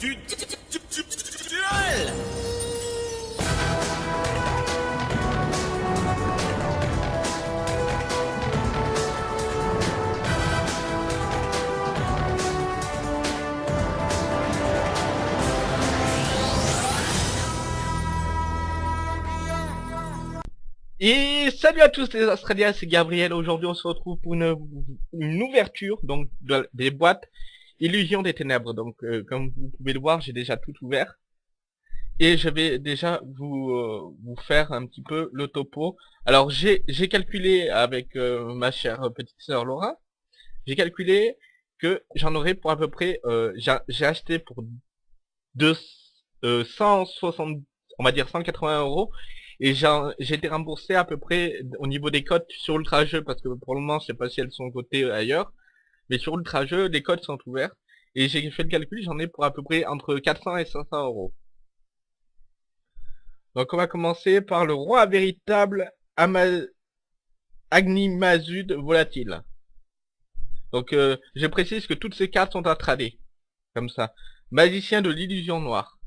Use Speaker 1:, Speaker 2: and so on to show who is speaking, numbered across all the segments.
Speaker 1: Et salut à tous les Australiens, c'est Gabriel. Aujourd'hui, on se retrouve pour une, ouverture donc de- des boîtes Illusion des Ténèbres. Donc, euh, comme vous pouvez le voir, j'ai déjà tout ouvert. Et je vais déjà vous euh, faire un petit peu le topo. Alors, j'ai calculé avec euh, ma chère petite sœur Laura, j'ai calculé que j'en aurais pour à peu près, j'ai acheté pour deux, euh, 160, on va dire 180 euros et j'ai été remboursé à peu près au niveau des cotes sur Ultra Jeu parce que pour le moment je sais pas si elles sont cotées ailleurs. Mais sur Ultra Jeu, les codes sont ouverts. Et j'ai fait le calcul, j'en ai pour à peu près entre 400 et 500 euros. Donc on va commencer par le roi véritable Ama... Agnimazud volatile. Donc euh, je précise que toutes ces cartes sont à trader. Comme ça. Magicien de l'illusion noire.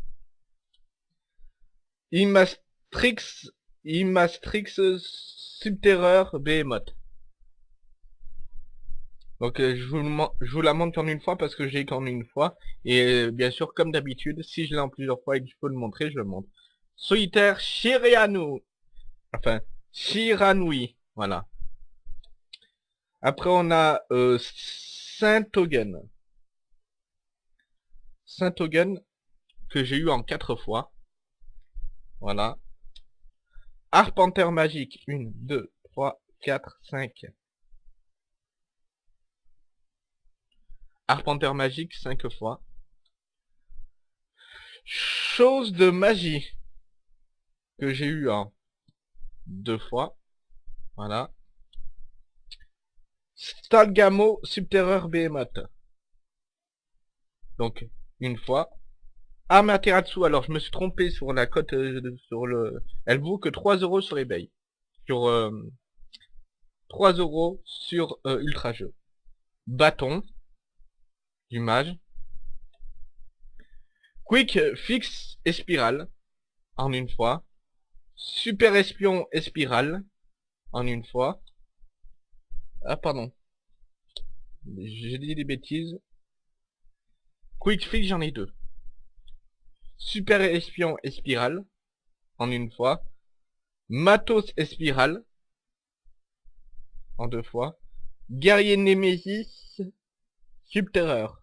Speaker 1: Immastrix Subterreur Behemoth. Donc euh, je, vous la montre qu'en une fois parce que j'ai qu'en une fois. Et euh, bien sûr, comme d'habitude, si je l'ai en plusieurs fois et que je peux le montrer, je le montre. Solitaire Shirianu. Enfin, Shiranui. Voilà. Après on a euh, Saint-Hogan. Saint-Hogan que j'ai eu en quatre fois. Voilà. Arpenter magique. 1, 2, 3, 4, 5. Arpenter magique 5 fois. Chose de magie. Que j'ai eu en deux fois. Voilà. Stalgamo Subterreur Behemoth. Donc, une fois. Amaterasu, alors je me suis trompé sur la cote, euh, sur le... Elle vaut que 3 euros sur eBay. Sur... euh, 3 euros sur euh, Ultra Jeu. Bâton. Du mage. Quick Fix et Spirale. En une fois. Super Espion et Spirale. En une fois. Ah pardon. J'ai dit des bêtises. Quick Fix j'en ai deux. Super Espion et Spirale. En une fois. Matos et Spirale. En deux fois. Guerrier Nemesis. Subterreur.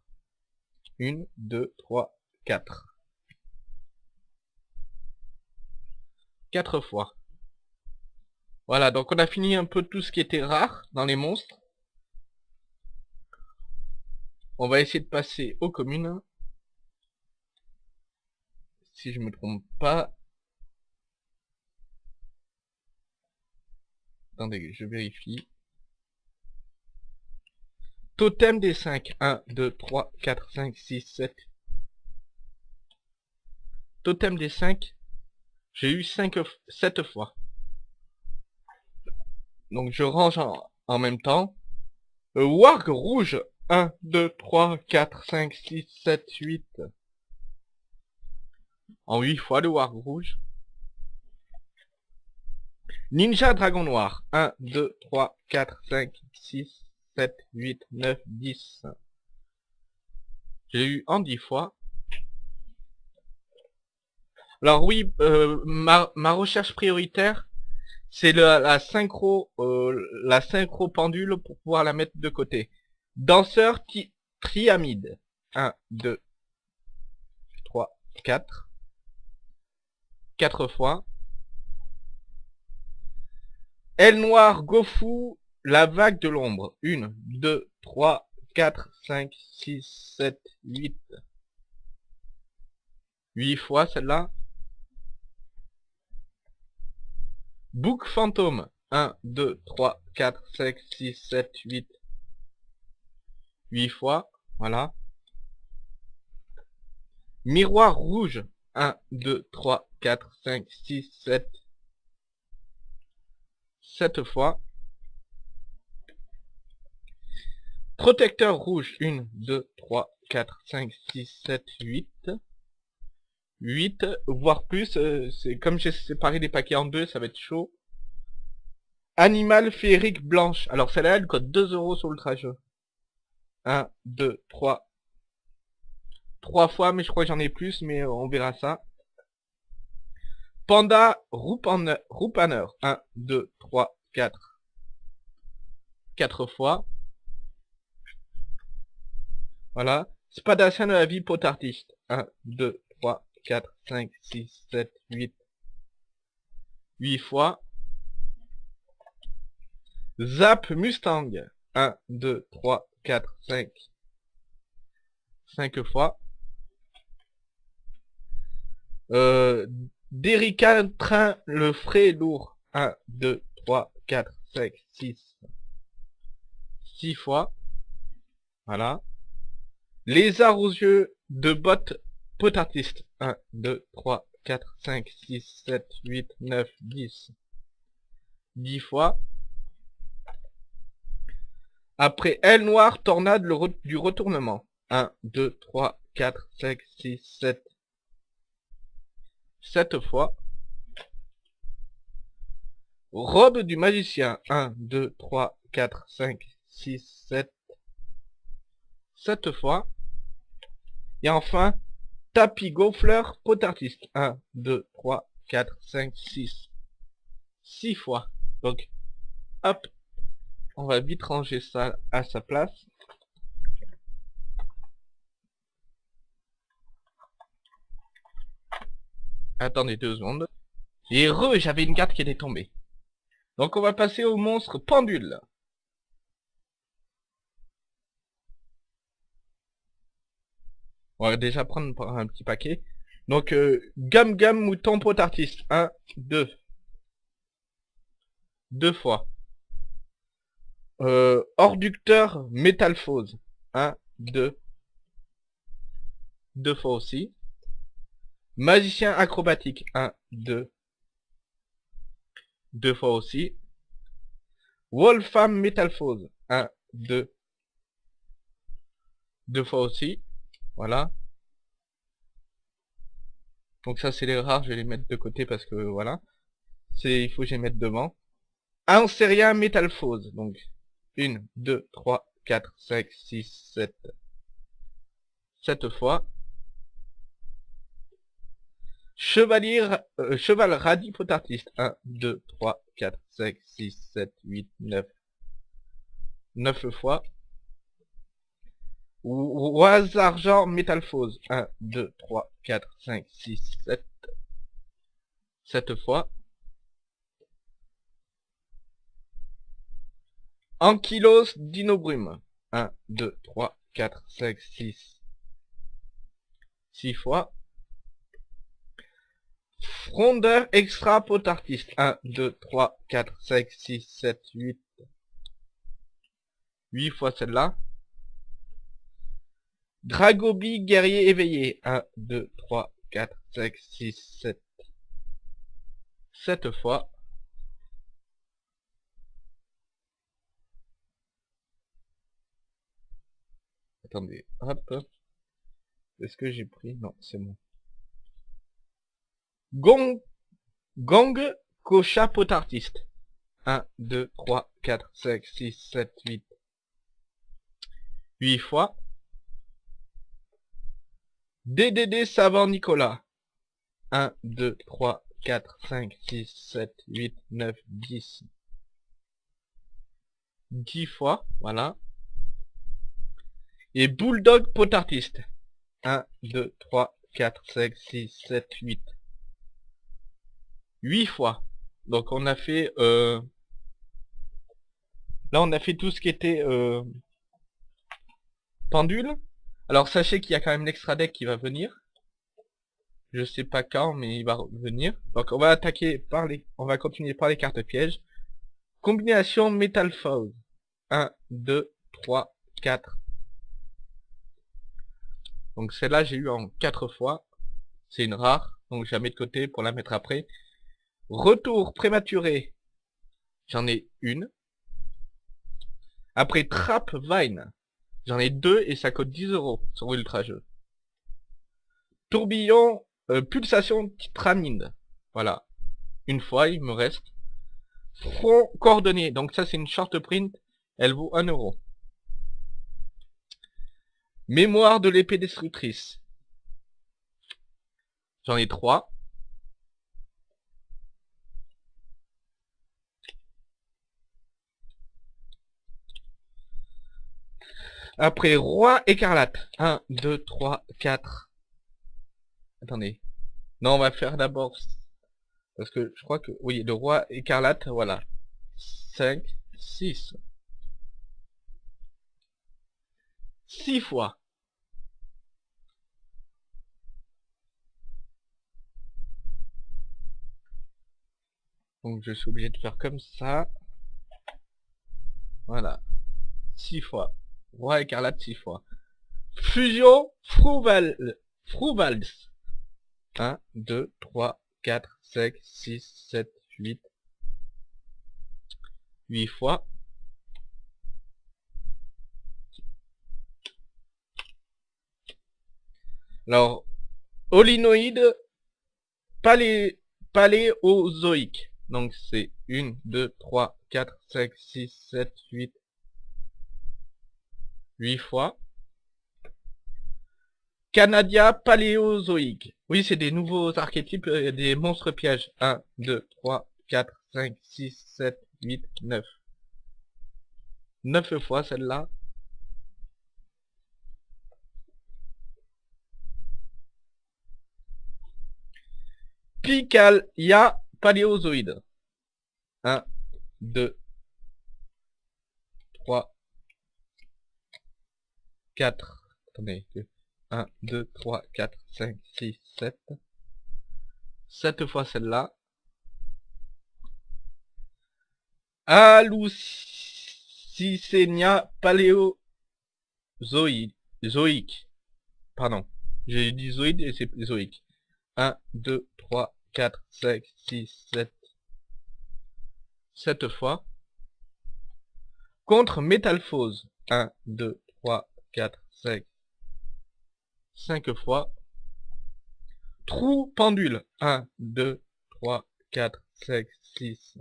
Speaker 1: Une, deux, trois, quatre. Quatre fois. Voilà, donc on a fini un peu tout ce qui était rare dans les monstres. On va essayer de passer aux communes. Si je me trompe pas. Attendez, je vérifie. Totem des 5. 1, 2, 3, 4, 5, 6, 7. Totem des 5. J'ai eu 5, 7 fois. Donc je range en, même temps. Euh, Warg rouge. 1, 2, 3, 4, 5, 6, 7, 8. En 8 fois le Warg rouge. Ninja Dragon Noir. 1, 2, 3, 4, 5, 6, 7, 8, 9, 10. J'ai eu en 10 fois. Alors oui, euh, ma, recherche prioritaire, c'est la, synchro euh, la synchro pendule pour pouvoir la mettre de côté. Danseur ti- triamide. 1, 2, 3, 4. 4 fois. Aile noire Gofu, la vague de l'ombre. 1, 2, 3, 4, 5, 6, 7, 8. 8 fois celle-là. Book fantôme. 1, 2, 3, 4, 5, 6, 7, 8. 8 fois. Voilà. Miroir rouge. 1, 2, 3, 4, 5, 6, 7. 7 fois. Protecteur rouge. 1, 2, 3, 4, 5, 6, 7, 8. 8, voire plus. euh, Comme j'ai séparé les paquets en deux, ça va être chaud. Animal féerique blanche. Alors celle-là, elle coûte 2 euros sur Ultra Jeu. 1, 2, 3. 3 fois, mais je crois que j'en ai plus, mais euh, on verra ça. Panda. Roupaner. 1, 2, 3, 4. 4 fois. Voilà. Spadacien de la vie potartiste. 1, 2, 3, 4, 5, 6, 7, 8. 8 fois. Zap Mustang. 1, 2, 3, 4, 5. 5 fois. Euh, Train le frais lourd. 1, 2, 3, 4, 5, 6. 6 fois. Voilà. Lézard aux yeux de bottes potartiste. 1, 2, 3, 4, 5, 6, 7, 8, 9, 10. 10 fois. Après aile noire, tornade du retournement. 1, 2, 3, 4, 5, 6, 7. 7 fois. Robe du magicien. 1, 2, 3, 4, 5, 6, 7. 7 fois. Et enfin, tapis gonfleur potartiste. 1, 2, 3, 4, 5, 6. 6 fois. Donc, hop, on va vite ranger ça à sa place. Attendez deux secondes. Et heureux, j'avais une carte qui était tombée. Donc on va passer au monstre pendule. On va déjà prendre un petit paquet. Donc, euh, Gum Gum Mouton Pot Artiste. 1, 2. Deux fois. Euh, Orducteur Métalphose. 1, 2. Deux fois aussi. Magicien acrobatique. 1, 2. Deux fois aussi. Wolfram Métalphose. 1, 2. Deux fois aussi. Voilà. Donc ça c'est les rares, je vais les mettre de côté parce que voilà. C'est il faut que je les mette devant. Anseria Métalphose. Donc 1, 2, 3, 4, 5, 6, 7. 7 fois. Chevalier, euh, cheval radis potartiste. 1, 2, 3, 4, 5, 6, 7, 8, 9. 9 fois. Oise argent métalphose. 1, 2, 3, 4, 5, 6, 7. 7 fois. Ankylos dinobrume. 1, 2, 3, 4, 5, 6. 6 fois. Frondeur extra potartiste. 1, 2, 3, 4, 5, 6, 7, 8. 8 fois celle-là. Dragobi guerrier éveillé. 1, 2, 3, 4, 5, 6, 7. 7 fois. Attendez, hop. Est-ce que j'ai pris? Non, c'est bon. Gong, Gong Kocha Potartiste. 1, 2, 3, 4, 5, 6, 7, 8. 8 fois. DDD Savant Nicolas. 1, 2, 3, 4, 5, 6, 7, 8, 9, 10. 10 fois, voilà. Et Bulldog Potartiste. 1, 2, 3, 4, 5, 6, 7, 8. 8 fois. Donc on a fait... Euh... Là on a fait tout ce qui était... Euh... Pendule. Alors sachez qu'il y a quand même l'extra deck qui va venir. Je sais pas quand, mais il va venir. Donc on va attaquer par les... On va continuer par les cartes pièges. Combination Metal Foul. 1, 2, 3, 4. Donc celle-là j'ai eu en 4 fois. C'est une rare. Donc je la mets de côté pour la mettre après. Retour prématuré. J'en ai une. Après Trap Vine. J'en ai deux et ça coûte 10 euros sur Ultra Jeu. Tourbillon, euh, pulsation titramine. Voilà. Une fois, il me reste. Front coordonné. Donc ça, c'est une short print. Elle vaut 1 euro. Mémoire de l'épée destructrice. J'en ai trois. Après, roi écarlate. 1, 2, 3, 4. Attendez. Non, on va faire d'abord... Parce que je crois que... Oui, le roi écarlate, voilà. 5, 6. 6 fois. Donc je suis obligé de faire comme ça. Voilà. 6 fois. Roi écarlate 6 fois. Fusion Frouvals. 1, 2, 3, 4, 5, 6, 7, 8. 8 fois. Alors, olinoïde palé, paléozoïque. Donc c'est 1, 2, 3, 4, 5, 6, 7, 8, 8 fois. Canadia paléozoïque. Oui, c'est des nouveaux archétypes, euh, des monstres pièges. 1, 2, 3, 4, 5, 6, 7, 8, 9. 9 fois celle-là. Picalia paléozoïde. 1, 2, 3, 4. Attendez. 1, 2, 3, 4, 5, 6, 7. 7 fois celle-là. Alucicenia paléozoïque. Zoïque. Pardon. J'ai dit zoïde et c'est zoïque. 1, 2, 3, 4, 5, 6, 7. 7 fois. Contre métalphose. 1, 2, 3, 4, 5. 5 fois. Trou pendule. 1, 2, 3, 4, 5, 6.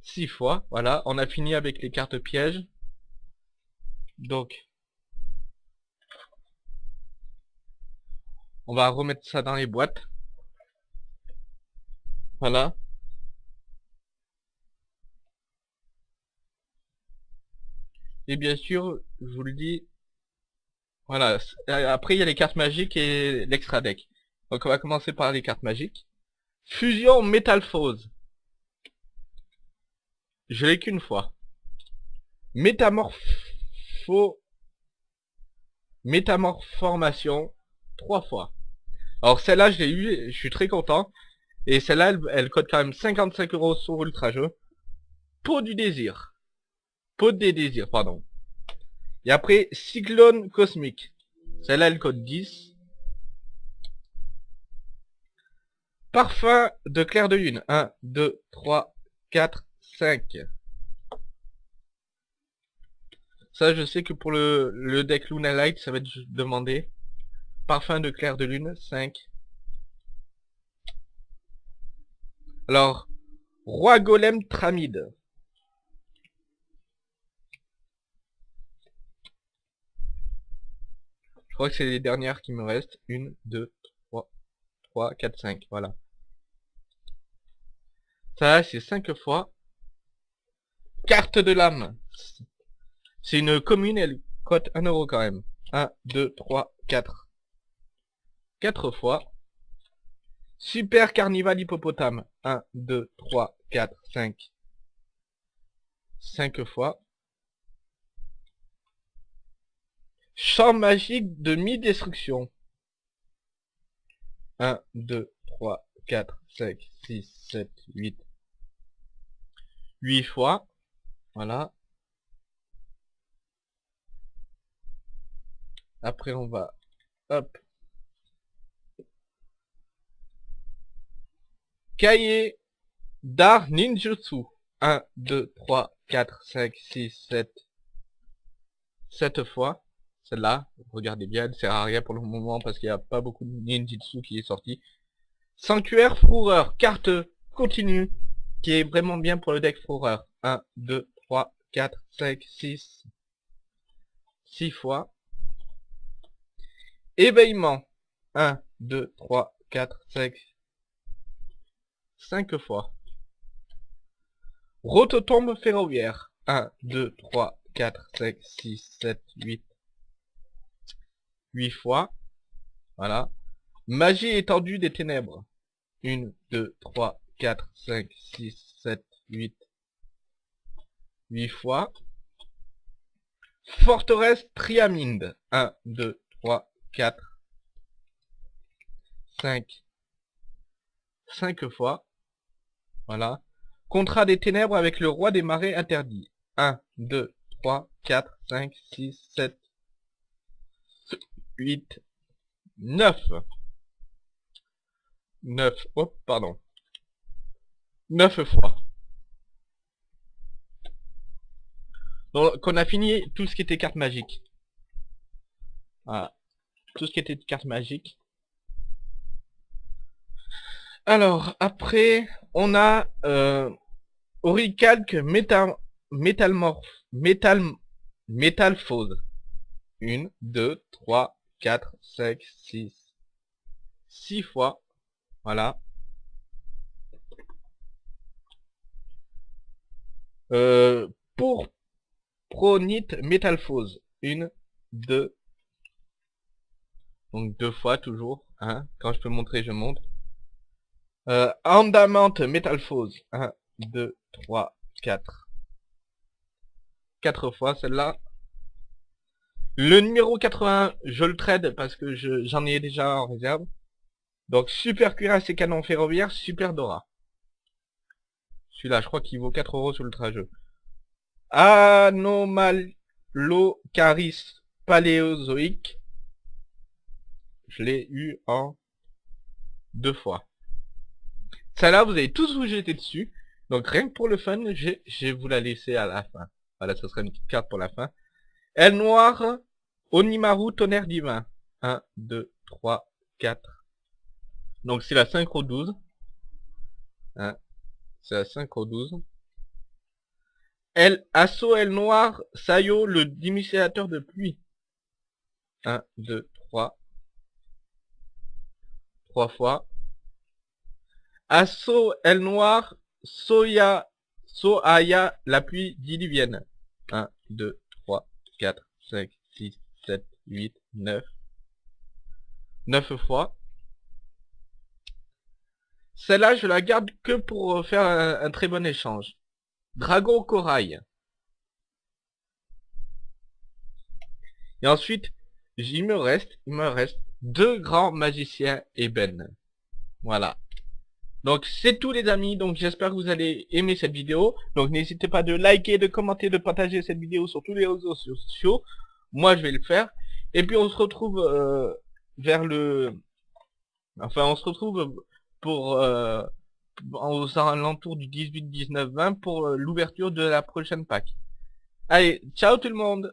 Speaker 1: 6 fois. Voilà, on a fini avec les cartes pièges. Donc, on va remettre ça dans les boîtes. Voilà. Et bien sûr, je vous le dis, voilà, euh, après il y a les cartes magiques et l'extra deck. Donc on va commencer par les cartes magiques. Fusion Métalphose. Je l'ai qu'une fois. Métamorpho... Métamorphormation, trois fois. Alors celle-là, je l'ai eu, je suis très content. Et celle-là, elle, coûte quand même 55 euros sur Ultra Jeu. Peau du désir. Peau des désirs, pardon. Et après, Cyclone Cosmique. Celle-là, elle coûte 10. Parfum de clair de lune. 1, 2, 3, 4, 5. Ça, je sais que pour le, le deck Luna Light, ça va être demandé. Parfum de clair de lune, 5. Alors, Roi Golem Tramide. Crois que c'est les dernières qui me restent. 1, 2, 3, 3, 4, 5. Voilà. Ça, c'est 5 fois. Carte de l'âme. C'est une commune, elle cote 1 euro quand même. 1, 2, 3, 4. 4 fois. Super Carnival Hippopotame. 1, 2, 3, 4, 5. 5 fois. Champ magique de mi-destruction. 1, 2, 3, 4, 5, 6, 7, 8. 8 fois. Voilà. Après on va... Hop. Cahier d'art ninjutsu. 1, 2, 3, 4, 5, 6, 7. 7 fois. Celle-là, regardez bien, elle sert à rien pour le moment parce qu'il n'y a pas beaucoup de ninjutsu qui est sorti. Sanctuaire Fourreur, carte continue, qui est vraiment bien pour le deck Fourreur. 1, 2, 3, 4, 5, 6. 6 fois. Éveillement. 1, 2, 3, 4, 5. 5 fois. Rototombe ferroviaire. 1, 2, 3, 4, 5, 6, 7, 8. 8 fois. Voilà. Magie étendue des ténèbres. 1, 2, 3, 4, 5, 6, 7, 8. 8 fois. Forteresse Triaminde. 1, 2, 3, 4, 5. 5 fois. Voilà. Contrat des ténèbres avec le roi des marais interdit. 1, 2, 3, 4, 5, 6, 7, 8, 9. 9, hop, pardon. 9 fois. Donc, on a fini tout ce qui était carte magique. Voilà. Tout ce qui était carte magique. Alors, après, on a euh, Oricalque métal, Métalmorph, Métal, Métalphose. 1, 2, 3, 4, 5, 6. 6 fois. Voilà. Euh, pour Pronite Métalphose. 1, 2. Donc deux fois toujours. Hein. Quand je peux montrer, je montre. Euh, Andamante Métalphose. 1, 2, 3, 4. 4 fois celle-là. Le numéro 80, je le trade parce que j'en ai déjà en réserve. Donc super cuirasse et canon ferroviaire, super Dora. Celui-là, je crois qu'il vaut 4 euros sur le trajeu. Anomalocaris paléozoïque. Je l'ai eu en deux fois. Celle-là, vous avez tous vous jeter dessus. Donc rien que pour le fun, je vais vous la laisser à la fin. Voilà, ce sera une petite carte pour la fin. Elle noire, Onimaru, tonnerre divin. 1, 2, 3, 4. Donc c'est la synchro 12. Hein, c'est la synchro 12. Elle, assaut, elle noire, Sayo, le démissionnateur de pluie. 1, 2, 3. 3 fois. Assaut, elle noire, Soya, Soaya, la pluie diluvienne. 1, 2, 3, 4, 5, 6, 7, 8, 9. 9 fois. Celle-là, je la garde que pour faire un, très bon échange. Dragon corail. Et ensuite, il me reste, il me reste deux grands magiciens ébène. Voilà. Donc c'est tout les amis, donc j'espère que vous allez aimer cette vidéo. Donc n'hésitez pas de liker, de commenter, de partager cette vidéo sur tous les réseaux sociaux. Moi je vais le faire. Et puis on se retrouve euh, vers le... Enfin on se retrouve pour... Euh, aux alentours du 18, 19, 20 pour euh, l'ouverture de la prochaine pack. Allez, ciao tout le monde